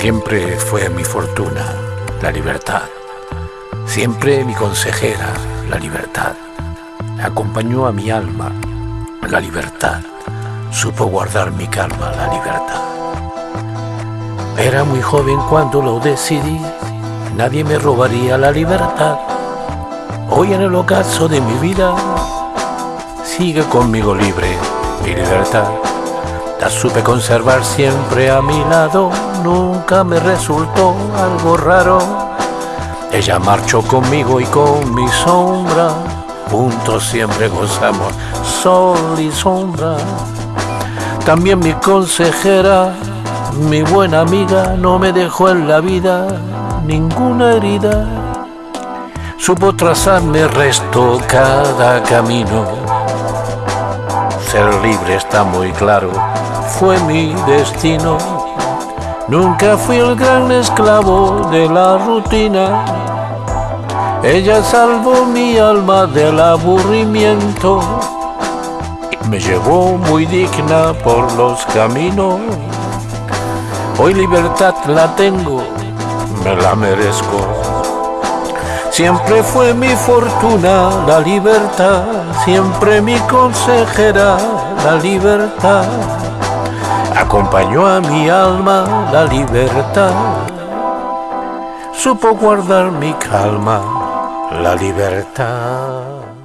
Siempre fue mi fortuna la libertad. Siempre mi consejera la libertad. Acompañó a mi alma la libertad. Supo guardar mi calma la libertad. Era muy joven cuando lo decidí. Nadie me robaría la libertad. Hoy en el ocaso de mi vida sigue conmigo libre mi libertad. La supe conservar siempre a mi lado, nunca me resultó algo raro. Ella marchó conmigo y con mi sombra, juntos siempre gozamos sol y sombra. También mi consejera, mi buena amiga, no me dejó en la vida ninguna herida. Supo trazarme resto cada camino. Ser libre está muy claro fue mi destino. Nunca fui el gran esclavo de la rutina. Ella salvó mi alma del aburrimiento. Me llevó muy digna por los caminos. Hoy libertad la tengo, me la merezco. Siempre fue mi fortuna la libertad, siempre mi consejera la libertad acompañó a mi alma la libertad, supo guardar mi calma la libertad.